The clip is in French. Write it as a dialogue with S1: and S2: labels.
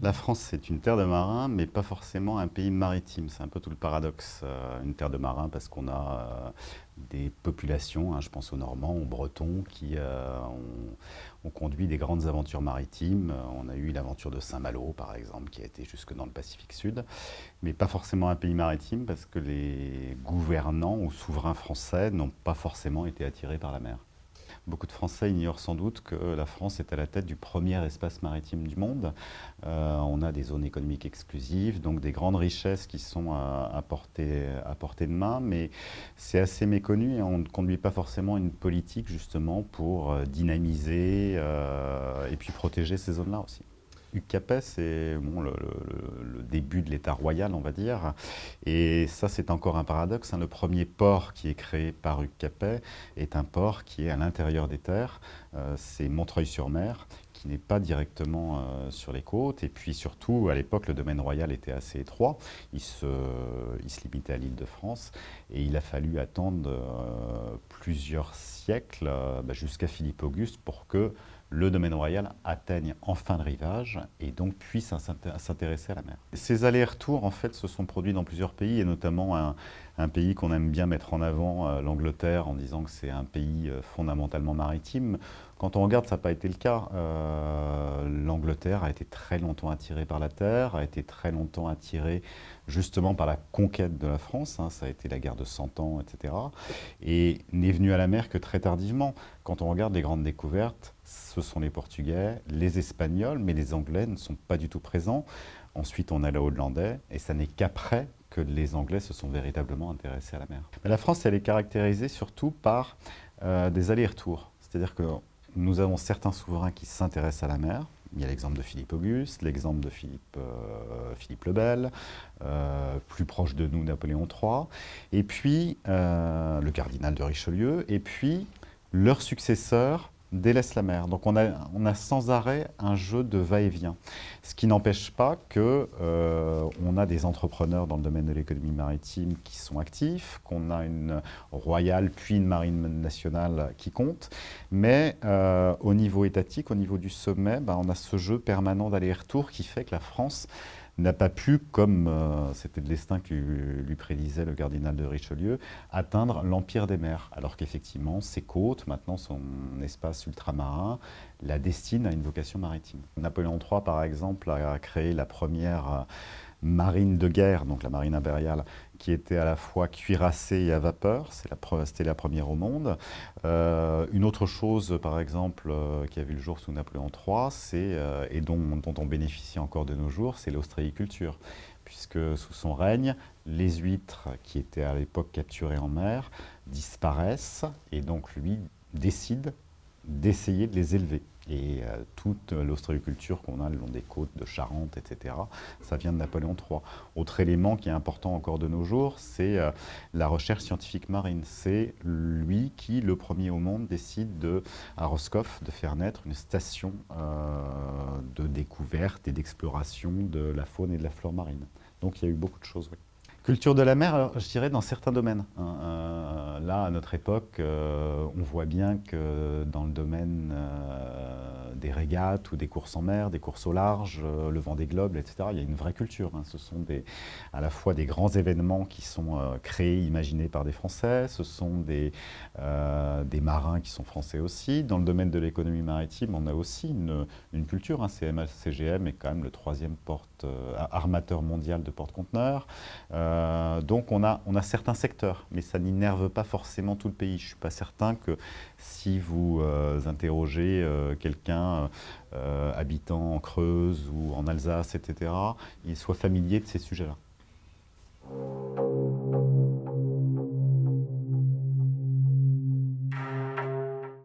S1: La France, c'est une terre de marins, mais pas forcément un pays maritime. C'est un peu tout le paradoxe. Euh, une terre de marins parce qu'on a euh, des populations, hein, je pense aux Normands, aux Bretons, qui euh, ont, conduit des grandes aventures maritimes. On a eu l'aventure de Saint-Malo, par exemple, qui a été jusque dans le Pacifique Sud, mais pas forcément un pays maritime parce que les gouvernants ou souverains français n'ont pas forcément été attirés par la mer. Beaucoup de Français ignorent sans doute que la France est à la tête du premier espace maritime du monde. Euh, on a des zones économiques exclusives, donc des grandes richesses qui sont à, portée, de main, mais c'est assez méconnu et on ne conduit pas forcément une politique justement pour euh, dynamiser euh, et puis protéger ces zones-là aussi. Hugues Capet, c'est le, début de l'État royal, on va dire. Et ça, c'est encore un paradoxe. Hein. Le premier port qui est créé par Hugues Capet est un port qui est à l'intérieur des terres. Euh, c'est Montreuil-sur-Mer, qui n'est pas directement euh, sur les côtes. Et puis surtout, à l'époque, le domaine royal était assez étroit. Il se, il se limitait à l'île de France. Et il a fallu attendre euh, plusieurs siècles, bah, jusqu'à Philippe Auguste, pour que le domaine royal atteigne enfin le rivage et donc puisse s'intéresser à la mer. Ces allers-retours, en fait, se sont produits dans plusieurs pays, et notamment un, pays qu'on aime bien mettre en avant, euh, l'Angleterre, en disant que c'est un pays euh, fondamentalement maritime. Quand on regarde, ça n'a pas été le cas. Euh, L'Angleterre a été très longtemps attirée par la terre, a été très longtemps attirée justement par la conquête de la France, hein. ça a été la guerre de Cent Ans, etc. Et n'est venue à la mer que très tardivement. Quand on regarde les grandes découvertes, ce sont les Portugais, les Espagnols, mais les Anglais ne sont pas du tout présents. Ensuite, on a les Hollandais, et ça n'est qu'après que les Anglais se sont véritablement intéressés à la mer. Mais la France, elle est caractérisée surtout par euh, des allers-retours. C'est-à-dire que nous avons certains souverains qui s'intéressent à la mer. Il y a l'exemple de Philippe Auguste, l'exemple de Philippe, euh, Philippe le Bel, euh, plus proche de nous Napoléon III, et puis le cardinal de Richelieu, et puis leur successeur délaisse la mer. Donc on a, sans arrêt un jeu de va-et-vient. Ce qui n'empêche pas qu'on euh, a des entrepreneurs dans le domaine de l'économie maritime qui sont actifs, qu'on a une royale puis une marine nationale qui compte, mais euh, au niveau étatique, au niveau du sommet, ben, on a ce jeu permanent d'aller-retour qui fait que la France n'a pas pu, comme euh, c'était le destin que lui, prédisait le cardinal de Richelieu, atteindre l'empire des mers, alors qu'effectivement, ses côtes, maintenant son espace ultramarin, la destinent à une vocation maritime. Napoléon III, par exemple, a créé la première marine de guerre, donc la marine impériale, qui était à la fois cuirassée et à vapeur, c'était la, première au monde. Euh, une autre chose, par exemple, euh, qui a vu le jour sous Napoléon III, euh, et dont, dont, on bénéficie encore de nos jours, c'est l'ostréiculture, puisque sous son règne, les huîtres qui étaient à l'époque capturées en mer disparaissent, et donc lui décide d'essayer de les élever. Et euh, toute l'ostréiculture qu'on a le long des côtes de Charente, etc., ça vient de Napoléon III. Autre élément qui est important encore de nos jours, c'est euh, la recherche scientifique marine. C'est lui qui, le premier au monde, décide de, à Roscoff de faire naître une station euh, de découverte et d'exploration de la faune et de la flore marine. Donc il y a eu beaucoup de choses. Culture de la mer, je dirais dans certains domaines. Hein. Là, à notre époque, euh, on voit bien que dans le domaine euh, des régates ou des courses en mer, des courses au large, le vent des globes, etc., il y a une vraie culture. Hein. Ce sont à la fois des grands événements qui sont créés, imaginés par des Français, ce sont des, des marins qui sont français aussi. Dans le domaine de l'économie maritime, on a aussi une, culture. Hein. CMA-CGM est quand même le troisième armateur mondial de porte-conteneurs. Euh, donc on a, certains secteurs, mais ça n'énerve pas forcément tout le pays. Je ne suis pas certain que si vous euh, interrogez euh, quelqu'un habitant en Creuse ou en Alsace, etc., il soit familier de ces sujets-là.